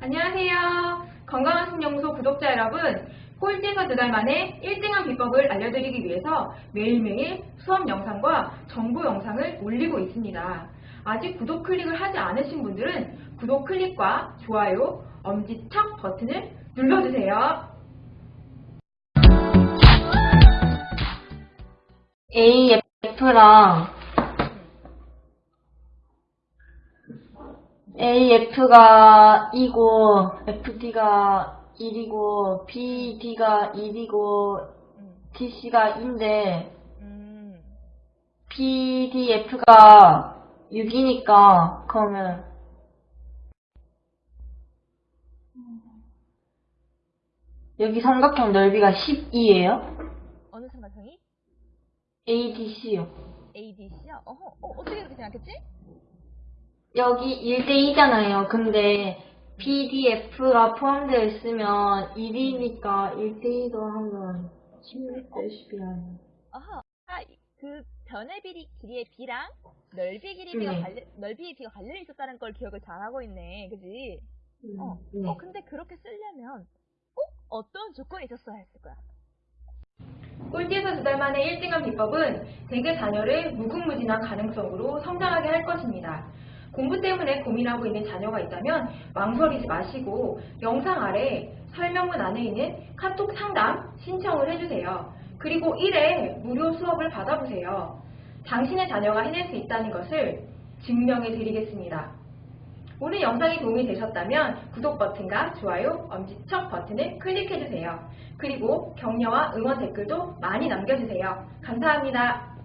안녕하세요. 건강한 신영소 구독자 여러분, 꼴찌에서 두 달 만에 1등한 비법을 알려드리기 위해서 매일매일 수업 영상과 정보 영상을 올리고 있습니다. 아직 구독 클릭을 하지 않으신 분들은 구독 클릭과 좋아요, 엄지척 버튼을 눌러주세요. AF랑 AF가 2고 FD가 1이고 BD가 1이고 DC가 2인데 음, PDF가 6이니까 그러면 여기 삼각형 넓이가 12예요? 어느 삼각형이? ADC요. ADC야? 어허, 어, 어떻게 그렇게 생각했지? 여기 1대2잖아요. 근데 PDF가 포함되어 있으면 1이니까 1대2도 하면 16대 10이 아니에요. 어허, 아, 그 변의 비리, 길이의 B랑 넓이 길이 B가 네. 관련, 넓이의 B가 관련이 있었다는 걸 기억을 잘하고 있네. 그지? 어, 네. 어, 근데 그렇게 쓰려면 꼭 어떤 조건이 있었어야 했을 거야? 꼴찌에서 두 달 만에 1등한 비법은 대개 자녀를 무궁무진한 가능성으로 성장하게 할 것입니다. 공부 때문에 고민하고 있는 자녀가 있다면 망설이지 마시고 영상 아래 설명문 안에 있는 카톡 상담 신청을 해주세요. 그리고 1회 무료 수업을 받아보세요. 당신의 자녀가 해낼 수 있다는 것을 증명해 드리겠습니다. 오늘 영상이 도움이 되셨다면 구독 버튼과 좋아요, 엄지척 버튼을 클릭해주세요. 그리고 격려와 응원 댓글도 많이 남겨주세요. 감사합니다.